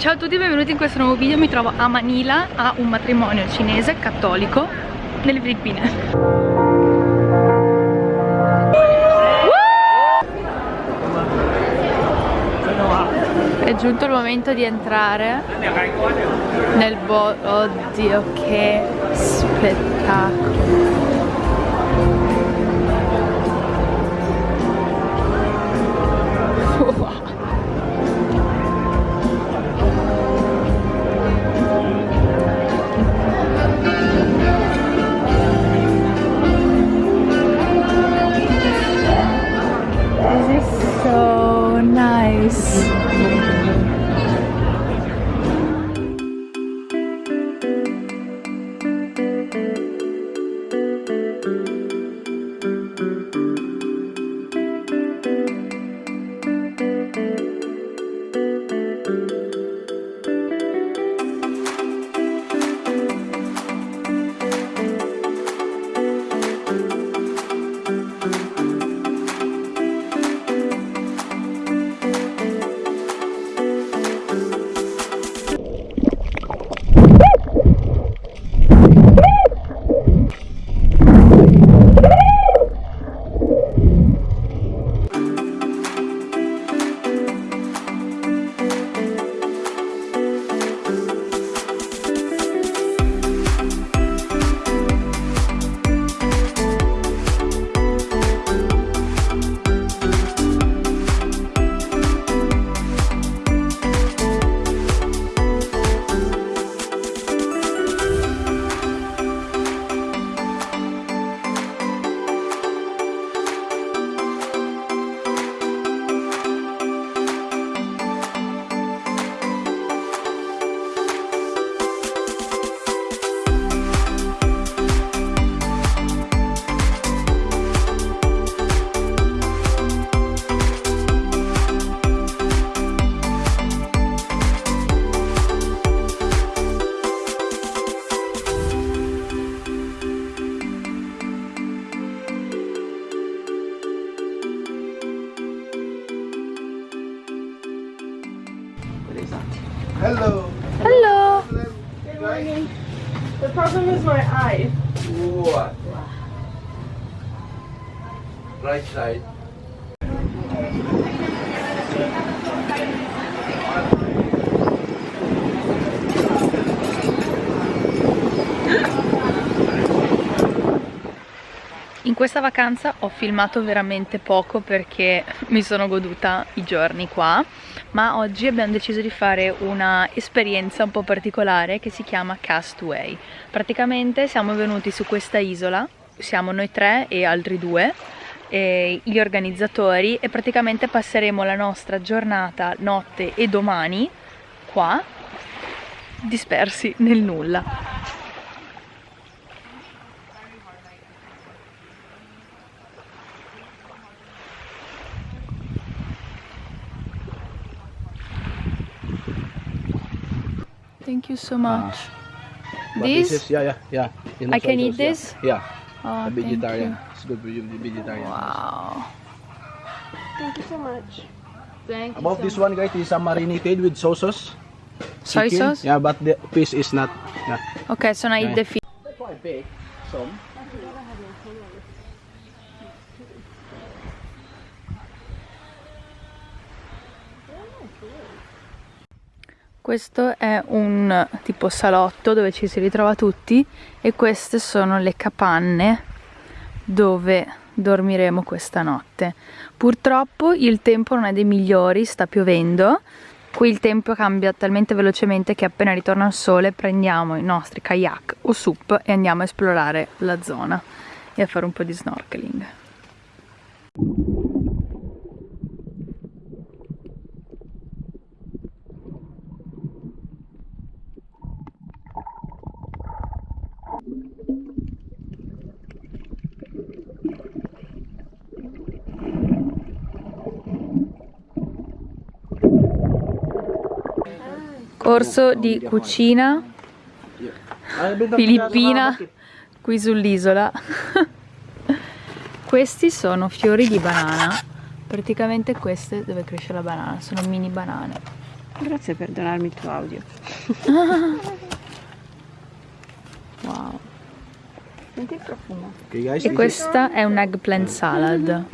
Ciao a tutti e benvenuti in questo nuovo video, mi trovo a Manila a un matrimonio cinese cattolico nelle Filippine. È giunto il momento di entrare nel bo... Oddio che spettacolo guys. Hello. Hello. Good morning. The problem is my eye. What? Right side. In questa vacanza ho filmato veramente poco perché mi sono goduta i giorni qua ma oggi abbiamo deciso di fare una esperienza un po' particolare che si chiama Castaway. Praticamente siamo venuti su questa isola siamo noi tre e altri due e gli organizzatori e praticamente passeremo la nostra giornata, notte e domani qua dispersi nel nulla Thank you so much. But this? is, yeah, yeah, yeah. In I can soy eat sauce, yeah. this? Yeah, Oh, a thank vegetarian. you. It's good for you, vegetarian. Wow. Thank you so much. Thank you About so this one, guys, is uh, marinated with soy sauce. Soy sauce? Yeah, but the fish is not. Yeah. Ok, so now eat Yeah. the fish. That's why I bake some. Questo è un tipo salotto dove ci si ritrova tutti e queste sono le capanne dove dormiremo questa notte. Purtroppo il tempo non è dei migliori, sta piovendo. Qui il tempo cambia talmente velocemente che appena ritorna il sole prendiamo i nostri kayak o sup e andiamo a esplorare la zona e a fare un po' di snorkeling. Corso di cucina filippina qui sull'isola. Questi sono fiori di banana. Praticamente queste dove cresce la banana, sono mini banane. Grazie per donarmi il tuo audio. wow. Senti il profumo. Okay guys, E questa è un eggplant salad.